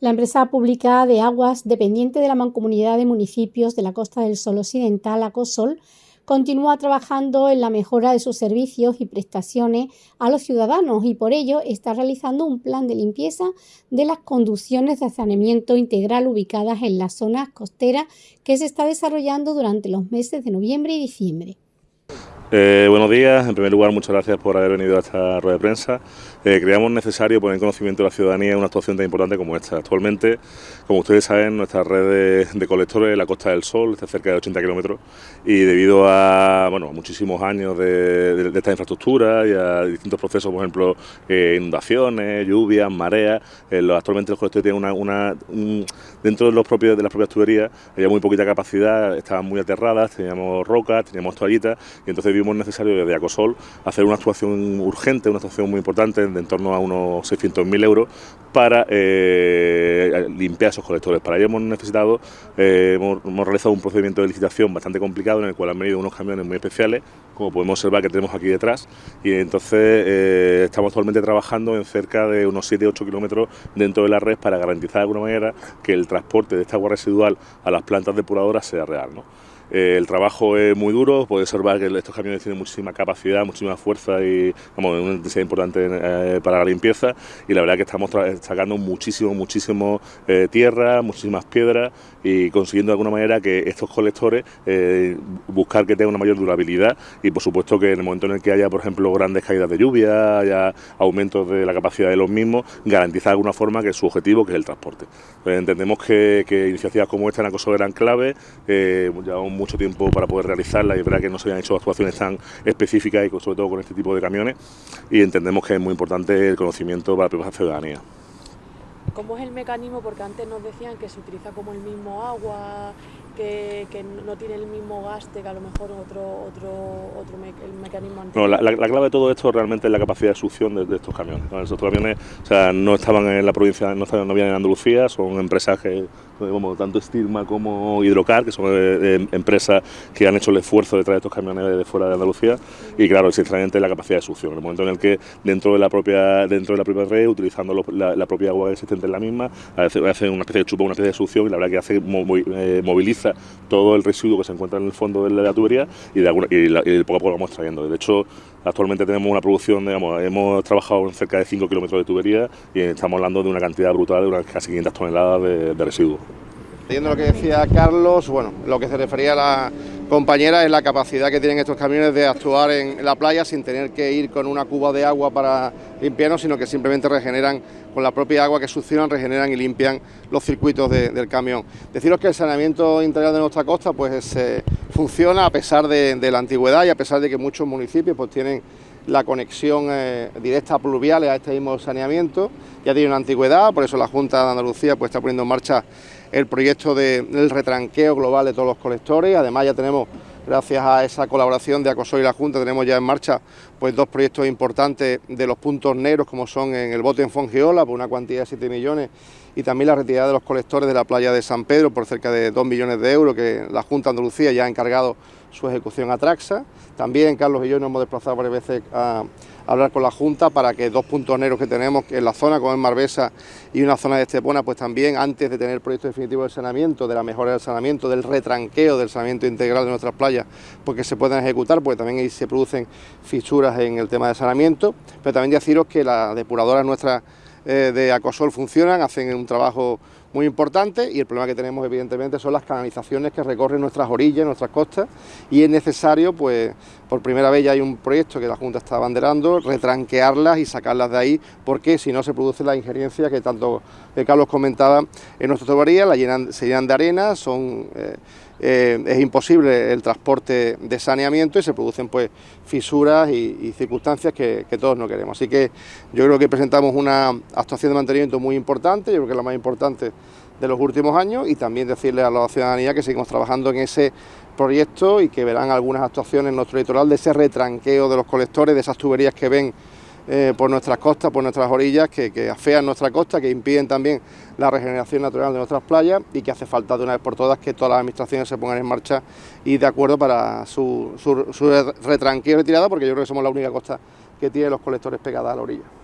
La empresa pública de aguas, dependiente de la Mancomunidad de Municipios de la Costa del Sol Occidental, ACOSOL, continúa trabajando en la mejora de sus servicios y prestaciones a los ciudadanos y por ello está realizando un plan de limpieza de las conducciones de saneamiento integral ubicadas en las zonas costeras que se está desarrollando durante los meses de noviembre y diciembre. Eh, buenos días, en primer lugar muchas gracias por haber venido a esta rueda de prensa. Eh, creamos necesario poner en conocimiento de la ciudadanía una actuación tan importante como esta. Actualmente, como ustedes saben, nuestra red de, colectores en la Costa del Sol está cerca de 80 kilómetros y debido a bueno, muchísimos años de, esta infraestructura y a distintos procesos, por ejemplo, eh, inundaciones, lluvias, mareas, actualmente los colectores tienen una, dentro de, los propios, de las propias tuberías había muy poquita capacidad, estaban muy aterradas, teníamos rocas, teníamos toallitas y entonces vimos necesario desde Acosol hacer una actuación urgente, una actuación muy importante de en torno a unos 600.000 euros para eh, limpiar esos colectores. Para ello hemos necesitado, eh, hemos, realizado un procedimiento de licitación bastante complicado en el cual han venido unos camiones muy especiales, como podemos observar que tenemos aquí detrás, y entonces eh, estamos actualmente trabajando en cerca de unos 7-8 kilómetros dentro de la red para garantizar de alguna manera que el transporte de esta agua residual a las plantas depuradoras sea real. ¿no? Eh, el trabajo es muy duro, puede observar que estos camiones tienen muchísima capacidad, muchísima fuerza y como una intensidad importante eh, para la limpieza y la verdad que estamos sacando muchísimo, muchísimo eh, tierra, muchísimas piedras y consiguiendo de alguna manera que estos colectores buscar que tengan una mayor durabilidad y por supuesto que en el momento en el que haya por ejemplo grandes caídas de lluvia, haya aumentos de la capacidad de los mismos, garantizar de alguna forma que su objetivo que es el transporte. Pues entendemos que, iniciativas como esta en Acoso eran clave, llevamos mucho tiempo para poder realizarla y es verdad que no se habían hecho actuaciones tan específicas y sobre todo con este tipo de camiones y entendemos que es muy importante el conocimiento para la ciudadanía. ¿Cómo es el mecanismo? Porque antes nos decían que se utiliza como el mismo agua, que, no tiene el mismo gaste que a lo mejor otro, otro, otro mecanismo anterior. No, la, clave de todo esto realmente es la capacidad de succión de, estos camiones. Estos camiones o sea, no estaban en la provincia, no, no habían en Andalucía, son empresas que como tanto Stirma como Hidrocar, que son eh, eh, empresas que han hecho el esfuerzo de traer estos camiones de fuera de Andalucía y claro, sinceramente la capacidad de succión. En el momento en el que dentro de la propia dentro de la propia red, utilizando la, propia agua existente la misma, hace, una especie de chupa, una especie de succión y la verdad que hace eh, moviliza todo el residuo que se encuentra en el fondo de la, tubería y, de y, poco a poco lo vamos trayendo. De hecho, actualmente tenemos una producción, digamos, hemos trabajado en cerca de 5 kilómetros de tubería y estamos hablando de una cantidad brutal de unas casi 500 toneladas de, de residuos. Siguiendo lo que decía Carlos, bueno, lo que se refería a la compañera es la capacidad que tienen estos camiones de actuar en la playa sin tener que ir con una cuba de agua para limpiarnos, sino que simplemente regeneran con la propia agua que succionan, regeneran y limpian los circuitos del camión. Deciros que el saneamiento integral de nuestra costa pues eh, funciona a pesar de, la antigüedad y a pesar de que muchos municipios pues tienen la conexión eh, directa a pluviales a este mismo saneamiento, ya tiene una antigüedad, por eso la Junta de Andalucía pues está poniendo en marcha el proyecto del retranqueo global de todos los colectores. Además ya tenemos, gracias a esa colaboración de Acosol y la Junta, tenemos ya en marcha pues dos proyectos importantes de los puntos negros como son en el bote en Fongiola por una cuantía de 7 millones y también la retirada de los colectores de la playa de San Pedro por cerca de 2 millones de euros que la Junta de Andalucía ya ha encargado su ejecución a Traxa. También Carlos y yo nos hemos desplazado varias veces a, hablar con la Junta para que dos puntos negros que tenemos en la zona, como es Marbesa y una zona de Estepona, pues también antes de tener el proyecto definitivo del saneamiento, de la mejora del saneamiento, del retranqueo del saneamiento integral de nuestras playas, porque se puedan ejecutar, porque también ahí se producen fisuras en el tema de saneamiento, pero también deciros que las depuradoras nuestras eh, de Acosol funcionan, hacen un trabajo muy importante y el problema que tenemos evidentemente son las canalizaciones que recorren nuestras orillas, nuestras costas y es necesario, pues por primera vez ya hay un proyecto que la Junta está abanderando, retranquearlas y sacarlas de ahí porque si no se produce la injerencia que tanto eh, Carlos comentaba en nuestra tubería, la llenan, se llenan de arena, son... Eh, eh, es imposible el transporte de saneamiento y se producen pues fisuras y, circunstancias que, todos no queremos. Así que yo creo que presentamos una actuación de mantenimiento muy importante, yo creo que la más importante de los últimos años y también decirle a la ciudadanía que seguimos trabajando en ese proyecto y que verán algunas actuaciones en nuestro litoral de ese retranqueo de los colectores, de esas tuberías que ven eh, por nuestras costas, por nuestras orillas, que, afean nuestra costa, que impiden también la regeneración natural de nuestras playas y que hace falta de una vez por todas que todas las administraciones se pongan en marcha y de acuerdo para su, su, su retranqueo y retirada, porque yo creo que somos la única costa que tiene los colectores pegadas a la orilla.